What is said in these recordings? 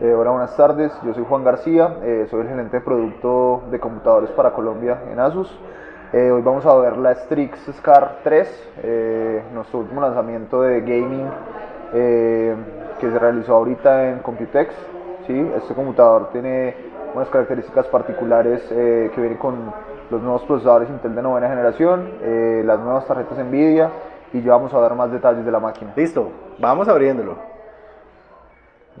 Eh, hola, buenas tardes. Yo soy Juan García, eh, soy el gerente de producto de computadores para Colombia en Asus. Eh, hoy vamos a ver la Strix Scar 3, nuestro último lanzamiento de gaming que se realizó ahorita en Computex. ¿sí? Este computador tiene unas características particulares que vienen con los nuevos procesadores Intel de novena generación, las nuevas tarjetas Nvidia y ya vamos a ver más detalles de la máquina. Listo, vamos abriéndolo.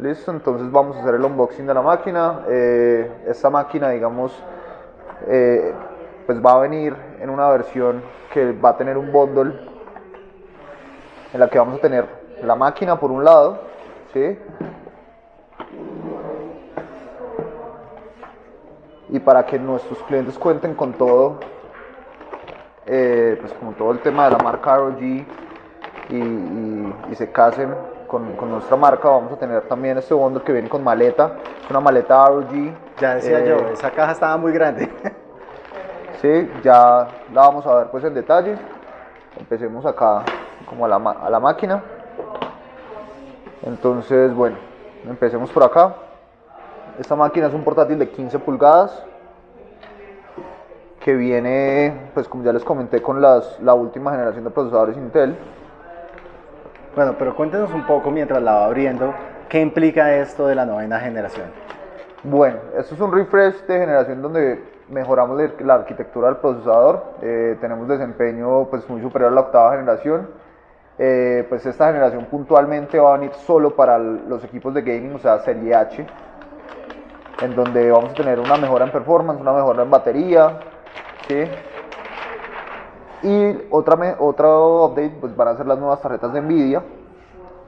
Listo, entonces vamos a hacer el unboxing de la máquina. Eh, esta máquina, digamos, eh, pues va a venir en una versión que va a tener un bundle en la que vamos a tener la máquina por un lado, ¿sí? Y para que nuestros clientes cuenten con todo, eh, pues como todo el tema de la marca ROG y se casen con, con, nuestra marca vamos a tener también este bundle que viene con maleta, una maleta ROG. Ya decía yo, eh, esa caja estaba muy grande. sí, ya la vamos a ver pues en detalle. Empecemos acá como a la, a la máquina. Entonces, bueno, empecemos por acá. Esta máquina es un portátil de 15 pulgadas que viene, pues como ya les comenté, con las, la última generación de procesadores Intel. Bueno, pero cuéntenos un poco mientras la va abriendo, ¿qué implica esto de la novena generación? Bueno, esto es un refresh de generación donde mejoramos la arquitectura del procesador, eh, tenemos desempeño pues, muy superior a la octava generación, eh, pues esta generación puntualmente va a venir solo para los equipos de gaming, o sea, serie H, en donde vamos a tener una mejora en performance, una mejora en batería, ¿sí? Y otra, otro update pues van a ser las nuevas tarjetas de Nvidia,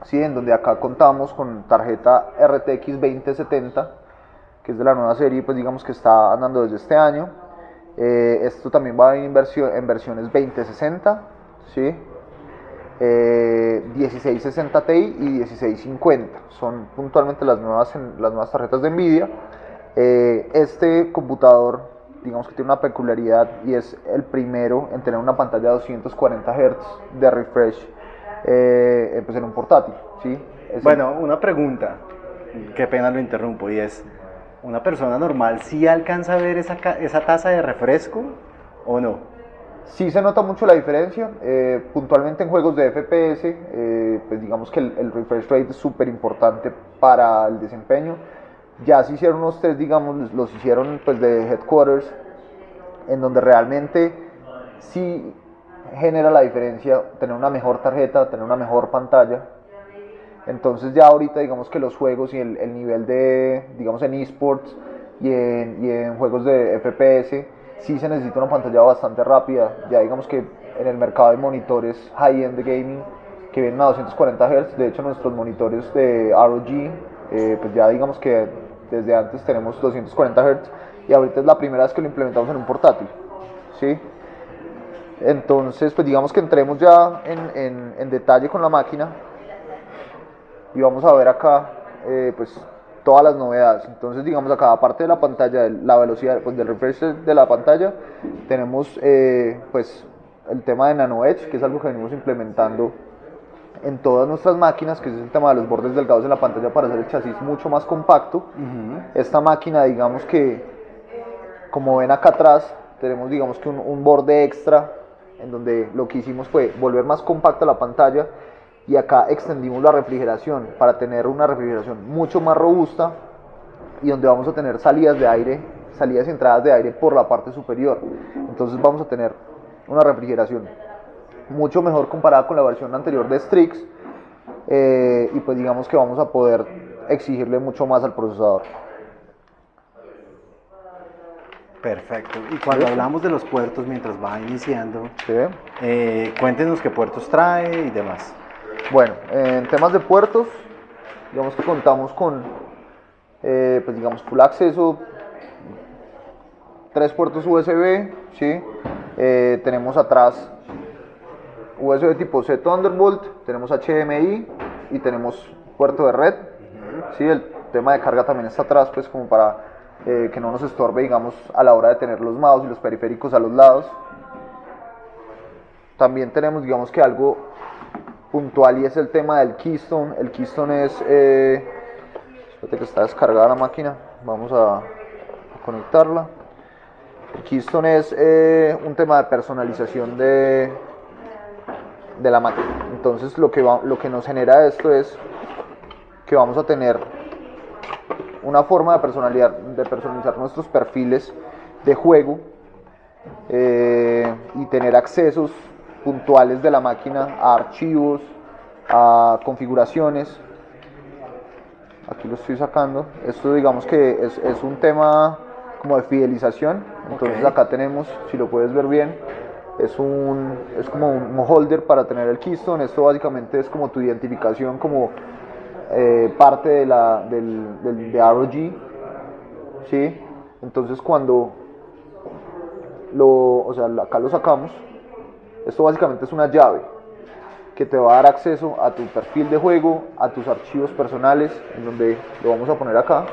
¿sí? en donde acá contamos con tarjeta RTX 2070, que es de la nueva serie, pues digamos que está andando desde este año. Eh, esto también va en, versión, en versiones 2060, ¿sí? 1660 eh, Ti y 1650. Son puntualmente las nuevas, las nuevas tarjetas de Nvidia. Eh, este computador digamos que tiene una peculiaridad y es el primero en tener una pantalla de 240 Hz de refresh eh, pues en un portátil. ¿sí? bueno, una pregunta, qué pena lo interrumpo, y es, ¿una persona normal sí alcanza a ver esa, esa tasa de refresco o no? Sí se nota mucho la diferencia, eh, puntualmente en juegos de FPS, eh, pues digamos que el, el refresh rate es súper importante para el desempeño ya se hicieron unos test, digamos, los hicieron pues de headquarters, en donde realmente sí genera la diferencia tener una mejor tarjeta, tener una mejor pantalla. Entonces ya ahorita digamos que los juegos y el, nivel de, digamos en esports y en, y en juegos de FPS, sí se necesita una pantalla bastante rápida. Ya digamos que en el mercado de monitores high-end de gaming que vienen a 240 Hz, de hecho nuestros monitores de ROG, eh, pues ya digamos que desde antes tenemos 240 Hz y ahorita es la primera vez que lo implementamos en un portátil. ¿sí? Entonces, pues digamos que entremos ya en, en, detalle con la máquina y vamos a ver acá eh, pues todas las novedades. Entonces, digamos acá, aparte de la pantalla, la velocidad pues, del refresh de la pantalla, tenemos eh, pues el tema de Nano Edge, que es algo que venimos implementando en todas nuestras máquinas, que es el tema de los bordes delgados en la pantalla para hacer el chasis mucho más compacto. Esta máquina, digamos que, como ven acá atrás, tenemos digamos que un, borde extra en donde lo que hicimos fue volver más compacta la pantalla y acá extendimos la refrigeración para tener una refrigeración mucho más robusta y donde vamos a tener salidas de aire, salidas y entradas de aire por la parte superior. Entonces vamos a tener una refrigeración mucho mejor comparada con la versión anterior de Strix eh, y pues digamos que vamos a poder exigirle mucho más al procesador. Perfecto. Y cuando hablamos de los puertos mientras va iniciando, eh, cuéntenos qué puertos trae y demás. Bueno, en temas de puertos, digamos que contamos con, eh, pues digamos, full acceso, tres puertos USB, ¿sí? tenemos atrás USB tipo C Thunderbolt, tenemos HDMI y tenemos puerto de red. ¿sí? El tema de carga también está atrás, pues como para eh, que no nos estorbe, digamos, a la hora de tener los mouse y los periféricos a los lados. También tenemos, digamos que algo puntual y es el tema del Keystone. El Keystone es, eh, fíjate que está descargada la máquina vamos a, conectarla el Keystone es eh, un tema de personalización de, de la máquina entonces lo que, va, lo que nos genera esto es que vamos a tener una forma de, personalidad, de personalizar nuestros perfiles de juego eh, y tener accesos puntuales de la máquina a archivos, a configuraciones. Aquí lo estoy sacando. Esto digamos que es, es un tema como de fidelización. Entonces acá tenemos, si lo puedes ver bien, es, un, es como un holder para tener el keystone. Esto básicamente es como tu identificación como eh, parte de la, del, de ROG. ¿sí? Entonces cuando lo, o sea, acá lo sacamos, esto básicamente es una llave que te va a dar acceso a tu perfil de juego, a tus archivos personales, en donde lo vamos a poner acá.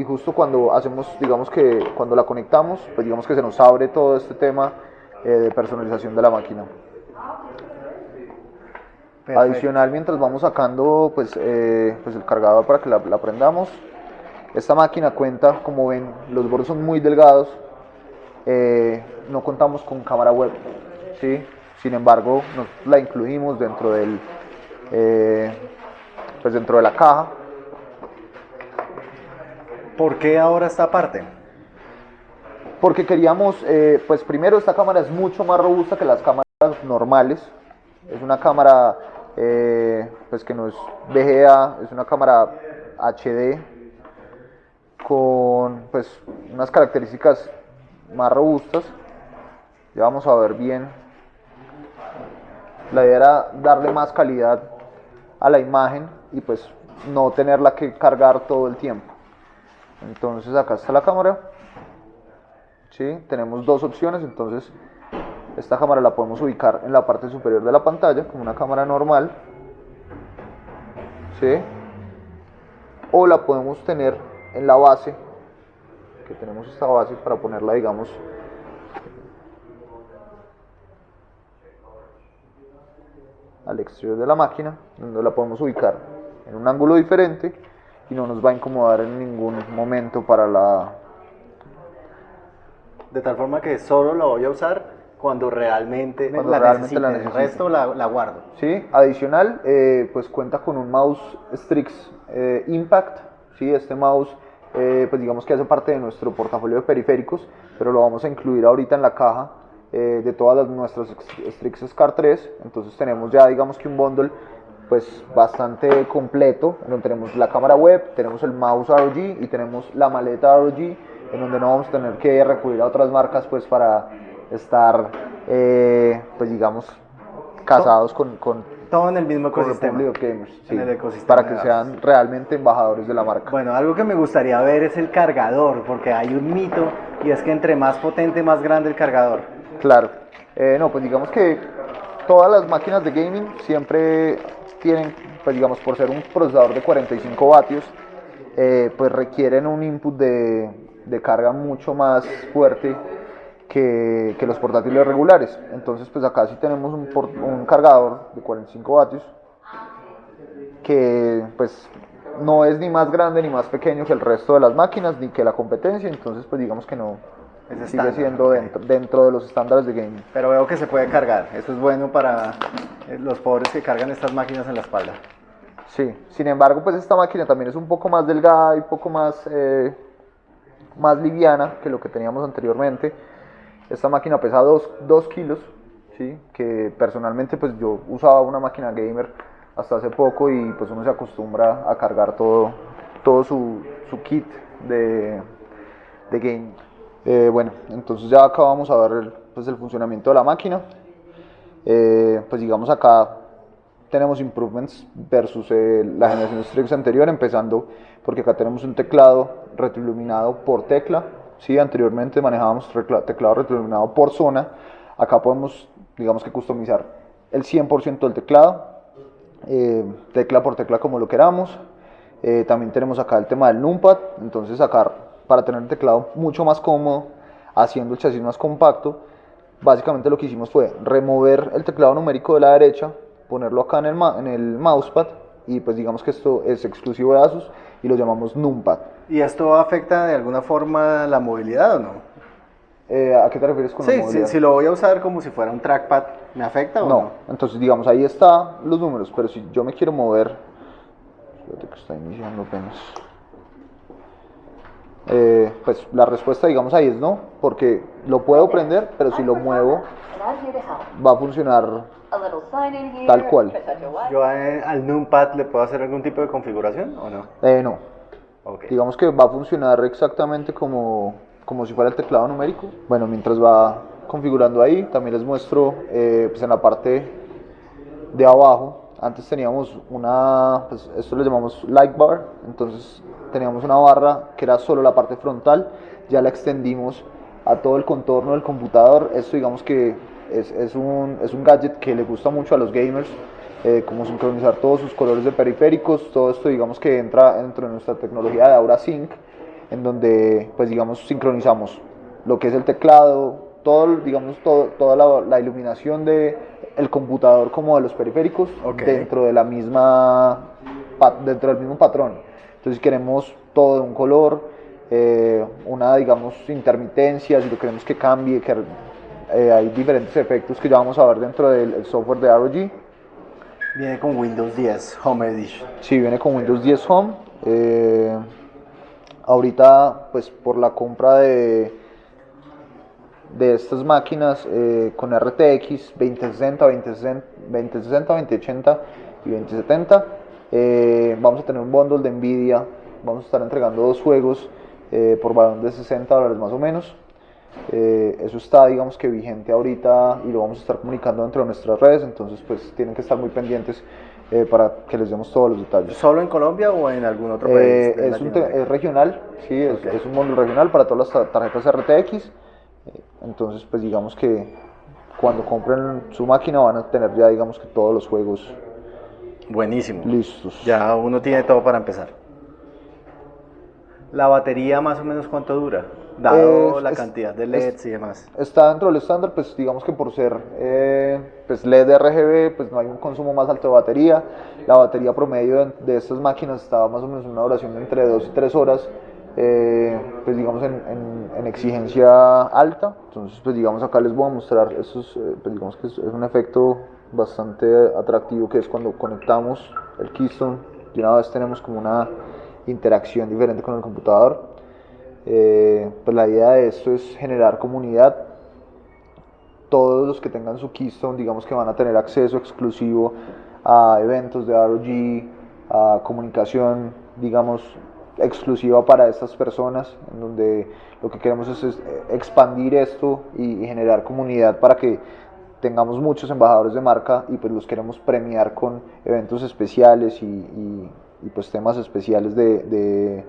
Y justo cuando hacemos, digamos que cuando la conectamos, pues digamos que se nos abre todo este tema eh, de personalización de la máquina. Adicional, mientras vamos sacando pues, eh, pues el cargador para que la, la, prendamos, esta máquina cuenta, como ven, los bordes son muy delgados, eh, no contamos con cámara web, ¿sí? sin embargo nos la incluimos dentro del pues dentro de la caja. ¿Por qué ahora esta parte? Porque queríamos, pues primero esta cámara es mucho más robusta que las cámaras normales, es una cámara eh, pues que no es VGA, es una cámara HD con pues unas características más robustas. Ya vamos a ver bien. La idea era darle más calidad a la imagen y pues no tenerla que cargar todo el tiempo. Entonces acá está la cámara. ¿Sí? Tenemos dos opciones, entonces esta cámara la podemos ubicar en la parte superior de la pantalla como una cámara normal. ¿sí? O la podemos tener en la base, que tenemos esta base para ponerla, digamos, al exterior de la máquina, donde la podemos ubicar en un ángulo diferente y no nos va a incomodar en ningún momento para la... De tal forma que solo la voy a usar cuando realmente, cuando la, realmente la necesito. El resto la, la, guardo. Sí, adicional, eh, pues cuenta con un mouse Strix eh, Impact. Sí, este mouse, eh, pues digamos que hace parte de nuestro portafolio de periféricos, pero lo vamos a incluir ahorita en la caja de todas las, nuestras Strix Scar 3. Entonces tenemos ya, digamos que un bundle pues bastante completo, donde tenemos la cámara web, tenemos el mouse ROG y tenemos la maleta ROG, en donde no vamos a tener que recurrir a otras marcas pues para estar, eh, pues digamos, casados con, con, todo en el mismo ecosistema. Gamers, sí, en el ecosistema para que sean realmente embajadores de la marca. Bueno, algo que me gustaría ver es el cargador, porque hay un mito y es que entre más potente, más grande el cargador. Claro. Eh, no, pues digamos que todas las máquinas de gaming siempre tienen, pues digamos, por ser un procesador de 45 vatios, eh, pues requieren un input de, de carga mucho más fuerte que, los portátiles regulares. Entonces, pues acá sí tenemos un, un cargador de 45 vatios que pues no es ni más grande ni más pequeño que el resto de las máquinas ni que la competencia, entonces pues digamos que no sigue siendo dentro, dentro, de los estándares de gaming. Pero veo que se puede cargar, eso es bueno para eh, los pobres que cargan estas máquinas en la espalda. Sí, sin embargo pues esta máquina también es un poco más delgada y un poco más, eh, más liviana que lo que teníamos anteriormente esta máquina pesa 2 kilos, ¿sí? que personalmente pues yo usaba una máquina gamer hasta hace poco y pues uno se acostumbra a cargar todo, todo su, su kit de, de game. Eh, bueno, entonces ya acá vamos a ver el, pues el funcionamiento de la máquina. Eh, pues digamos acá tenemos improvements versus eh, la generación Strix anterior, empezando porque acá tenemos un teclado retroiluminado por tecla, ¿sí? Anteriormente manejábamos teclado retroiluminado por zona. Acá podemos, digamos que customizar el 100% del teclado, tecla por tecla como lo queramos. También tenemos acá el tema del numpad, entonces acá para tener el teclado mucho más cómodo, haciendo el chasis más compacto, básicamente lo que hicimos fue remover el teclado numérico de la derecha, ponerlo acá en el, en el mousepad y pues digamos que esto es exclusivo de Asus y lo llamamos Numpad. ¿Y esto afecta de alguna forma la movilidad o no? Eh, ¿A qué te refieres con la Sí, movilidad? si, si lo voy a usar como si fuera un trackpad, ¿me afecta o no? No, entonces digamos ahí está los números, pero si yo me quiero mover, espérate que está iniciando apenas. Eh, pues la respuesta digamos ahí es no, porque lo puedo prender, pero si lo muevo va a funcionar Tal cual. ¿Yo al numpad le puedo hacer algún tipo de configuración o no? eh, no. Ok. Digamos que va a funcionar exactamente como, como si fuera el teclado numérico. Bueno, mientras va configurando ahí, también les muestro eh, pues en la parte de abajo. Antes teníamos una, pues esto le llamamos light bar, entonces teníamos una barra que era solo la parte frontal, ya la extendimos a todo el contorno del computador. Esto digamos que es, es un, es un gadget que le gusta mucho a los gamers, eh, como sincronizar todos sus colores de periféricos, todo esto digamos que entra dentro de nuestra tecnología de Aura Sync, en donde pues digamos sincronizamos lo que es el teclado, todo, digamos, todo, toda la, la iluminación de el computador como de los periféricos Ok. dentro de la misma dentro del mismo patrón. Entonces queremos todo de un color, eh, una digamos intermitencia, si lo queremos que cambie, que eh, hay diferentes efectos que ya vamos a ver dentro del el software de ROG. Viene con Windows 10 Home Edition. Sí, viene con Windows 10 Home. eh, ahorita, pues por la compra de, de estas máquinas eh, con RTX 2060, 2060, 2060, 2080 y 2070, eh, vamos a tener un bundle de Nvidia. Vamos a estar entregando dos juegos eh, por valor de 60 dólares más o menos. Eh, eso está, digamos que vigente ahorita y lo vamos a estar comunicando dentro de nuestras redes, entonces pues tienen que estar muy pendientes eh, para que les demos todos los detalles. ¿Solo en Colombia o en algún otro país? Eh, es, un es regional, sí, es, Ok. es un módulo regional para todas las tar- tarjetas RTX, eh, entonces pues digamos que cuando compren su máquina van a tener ya digamos que todos los juegos Buenísimo. listos. Ya uno tiene todo para empezar. ¿La batería más o menos cuánto dura? Dado Es- la es- cantidad de es- LEDs y demás. Está dentro del estándar, pues digamos que por ser eh, pues LED RGB, pues no hay un consumo más alto de batería. La batería promedio de, de estas máquinas está más o menos en una duración de entre 2 y 3 horas, eh, pues digamos en, en- en exigencia alta. Entonces, pues digamos acá les voy a mostrar, estos, eh, pues digamos que es un efecto bastante atractivo que es cuando conectamos el Keystone, de una vez tenemos como una interacción diferente con el computador. Eh, pues la idea de esto es generar comunidad. Todos los que tengan su Keystone, digamos que van a tener acceso exclusivo a eventos de ROG, a comunicación, digamos, exclusiva para estas personas, en donde lo que queremos es, eh, expandir esto y, y generar comunidad para que tengamos muchos embajadores de marca y pues los queremos premiar con eventos especiales y, y- y, pues temas especiales de, de,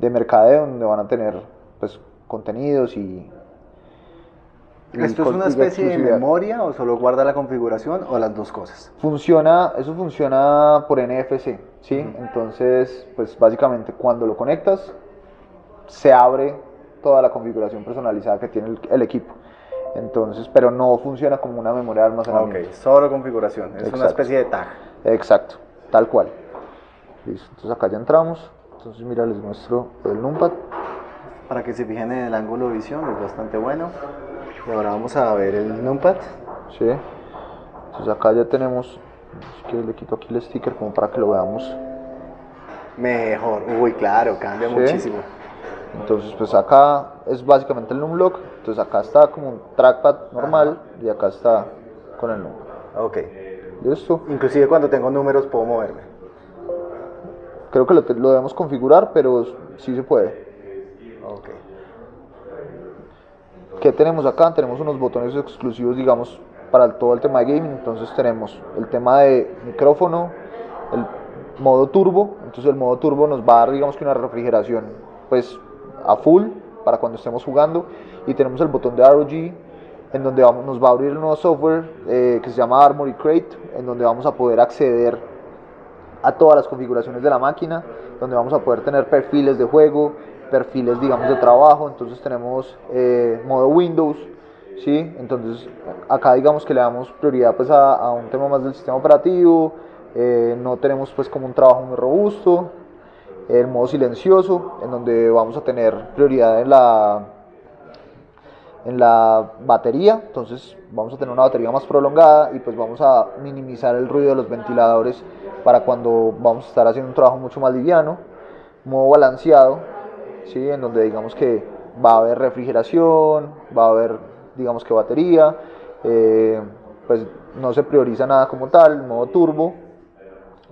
de mercadeo donde van a tener pues contenidos y, y ¿Esto es una especie de memoria o solo guarda la configuración o las dos cosas? Funciona, eso funciona por NFC, ¿sí? Entonces, pues básicamente cuando lo conectas, se abre toda la configuración personalizada que tiene el, el equipo. Entonces, pero no funciona como una memoria de Ok, almacenamiento. solo configuración. Es una especie de tag. Exacto, tal cual. Listo, entonces acá ya entramos. Entonces, mira, les muestro el numpad. Para que se fijen en el ángulo de visión, es bastante bueno. Y ahora vamos a ver el numpad. ¿sí? Entonces acá ya tenemos, si quieres le quito aquí el sticker como para que lo veamos. Mejor. Uy, claro, cambia Sí. muchísimo. Entonces, pues acá es básicamente el numlock. Entonces acá está como un trackpad normal y acá está con el numlock. Ok. ¿Listo? Inclusive cuando tengo números puedo moverme. Creo que lo, debemos configurar, pero sí se puede. Ok. ¿Qué tenemos acá? Tenemos unos botones exclusivos, digamos, para todo el tema de gaming. Entonces tenemos el tema de micrófono, el modo turbo. Entonces el modo turbo nos va a dar, digamos que una refrigeración, pues a full para cuando estemos jugando. Y tenemos el botón de ROG, en donde vamos, nos va a abrir el nuevo software eh, que se llama Armory Crate, en donde vamos a poder acceder a todas las configuraciones de la máquina, donde vamos a poder tener perfiles de juego, perfiles digamos de trabajo, entonces tenemos eh, modo Windows, ¿sí? Entonces acá digamos que le damos prioridad pues a, a un tema más del sistema operativo, Eh, no tenemos pues como un trabajo muy robusto. El modo silencioso, en donde vamos a tener prioridad en la, en la batería, entonces vamos a tener una batería más prolongada y pues vamos a minimizar el ruido de los ventiladores para cuando vamos a estar haciendo un trabajo mucho más liviano. Modo balanceado, ¿sí? en donde digamos que va a haber refrigeración, va a haber digamos que batería, eh, pues no se prioriza nada como tal, modo turbo,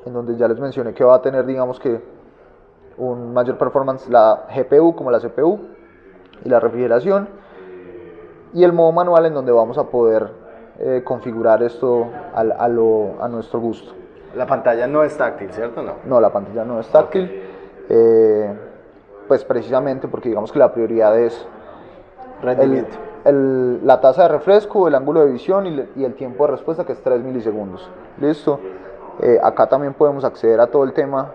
en donde ya les mencioné que va a tener digamos que un mayor performance la GPU como la CPU y la refrigeración y el modo manual en donde vamos a poder eh, configurar esto a, a, lo, a, nuestro gusto. La pantalla no es táctil, ¿cierto? No, no la pantalla no es táctil. Eh, pues precisamente porque digamos que la prioridad es rendimiento. El, el, la tasa de refresco, el ángulo de visión y, y, el tiempo de respuesta que es 3 milisegundos. Listo. Eh, acá también podemos acceder a todo el tema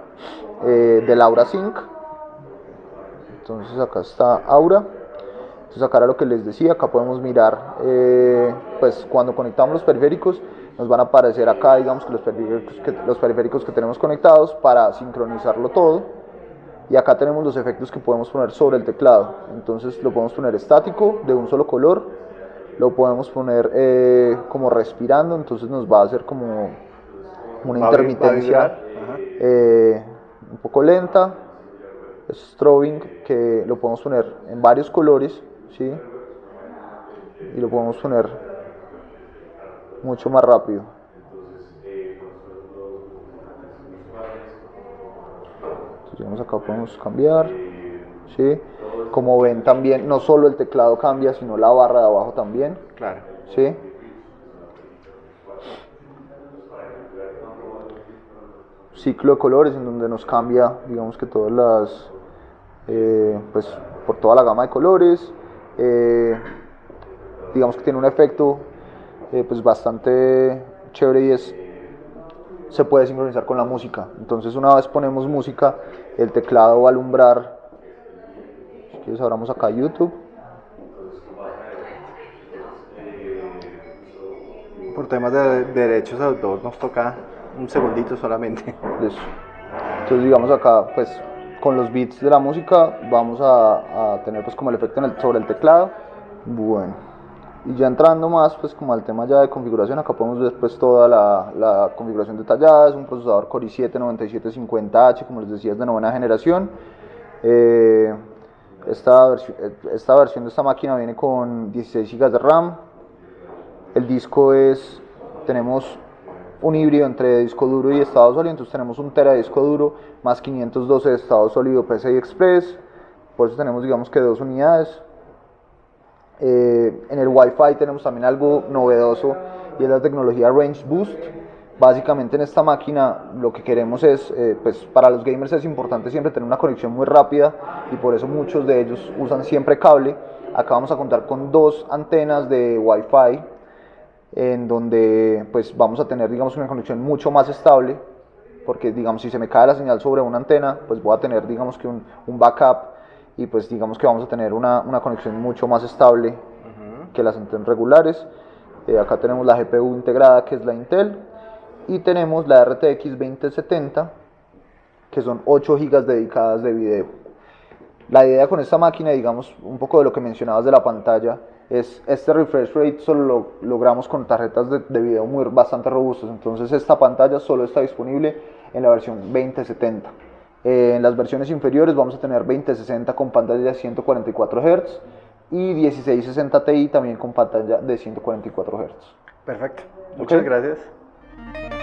eh, del Aura Sync. Entonces acá está Aura. Entonces acá era lo que les decía, acá podemos mirar, eh, pues cuando conectamos los periféricos, nos van a aparecer acá, digamos que los periféricos que, los periféricos que tenemos conectados para sincronizarlo todo. Y acá tenemos los efectos que podemos poner sobre el teclado. Entonces lo podemos poner estático, de un solo color. Lo podemos poner eh, como respirando, entonces nos va a hacer como una intermitencia eh, un poco lenta. Strobing, que lo podemos poner en varios colores ¿sí? y lo podemos poner mucho más rápido. Entonces, acá podemos cambiar, ¿sí? Como ven también, no solo el teclado cambia, sino la barra de abajo también. Claro. ¿Sí? Ciclo de colores en donde nos cambia, digamos que todas las, eh, pues por toda la gama de colores. Eh, digamos que tiene un efecto eh, pues bastante chévere y es se puede sincronizar con la música entonces una vez ponemos música el teclado va a alumbrar si quieres abramos acá YouTube por temas de derechos de autor nos toca un segundito solamente. Eso. entonces digamos acá pues con los beats de la música vamos a, a tener pues como el efecto en el, sobre el teclado. Bueno. Y ya entrando más pues como al tema ya de configuración acá podemos ver pues toda la, la configuración detallada. Es un procesador Core i7-9750H como les decía es de novena generación. Eh, esta, versión, esta versión de esta máquina viene con 16 GB de RAM. El disco es tenemos un híbrido entre disco duro y estado sólido, entonces tenemos un tera disco duro más 512 de estado sólido PCI Express, por eso tenemos digamos que dos unidades. Eh, en el Wi-Fi tenemos también algo novedoso y es la tecnología Range Boost. Básicamente en esta máquina lo que queremos es, eh, pues para los gamers es importante siempre tener una conexión muy rápida y por eso muchos de ellos usan siempre cable. Acá vamos a contar con dos antenas de Wi-Fi en donde pues vamos a tener digamos una conexión mucho más estable porque digamos si se me cae la señal sobre una antena pues voy a tener digamos que un, un backup y pues digamos que vamos a tener una, una conexión mucho más estable uh -huh. que las antenas regulares eh, acá tenemos la GPU integrada que es la Intel y tenemos la RTX 2070 que son 8 GB dedicadas de video la idea con esta máquina digamos un poco de lo que mencionabas de la pantalla es este refresh rate solo lo logramos con tarjetas de, de, video muy bastante robustas. Entonces esta pantalla solo está disponible en la versión 2070 eh, en las versiones inferiores vamos a tener 2060 con pantalla de 144 Hz y 1660 Ti también con pantalla de 144 Hz perfecto. Muchas okay. gracias